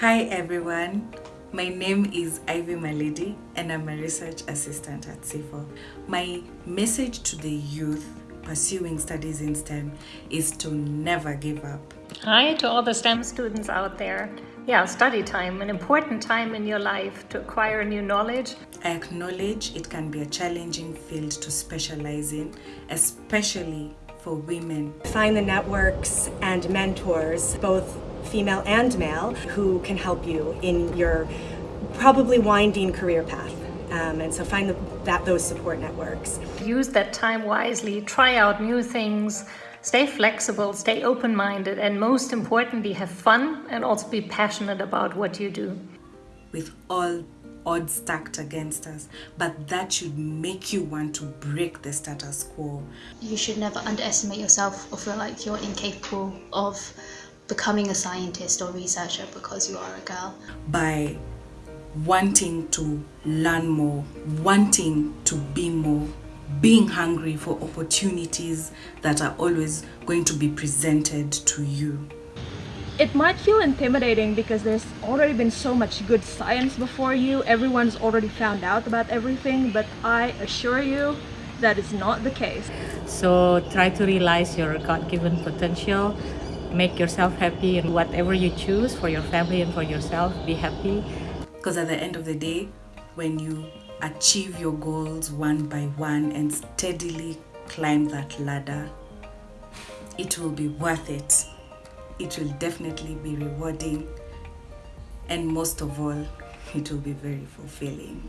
Hi everyone, my name is Ivy Malady and I'm a research assistant at CIFOR. My message to the youth pursuing studies in STEM is to never give up. Hi to all the STEM students out there. Yeah, study time, an important time in your life to acquire new knowledge. I acknowledge it can be a challenging field to specialize in, especially for women. Find the networks and mentors, both female and male, who can help you in your probably winding career path. Um, and so find the, that those support networks. Use that time wisely, try out new things, stay flexible, stay open-minded, and most importantly, have fun and also be passionate about what you do. With all odds stacked against us, but that should make you want to break the status quo. You should never underestimate yourself or feel like you're incapable of becoming a scientist or researcher because you are a girl. By wanting to learn more, wanting to be more, being hungry for opportunities that are always going to be presented to you. It might feel intimidating because there's already been so much good science before you, everyone's already found out about everything, but I assure you that is not the case. So try to realize your God-given potential, make yourself happy in whatever you choose for your family and for yourself, be happy. Because at the end of the day, when you achieve your goals one by one and steadily climb that ladder, it will be worth it. It will definitely be rewarding and most of all, it will be very fulfilling.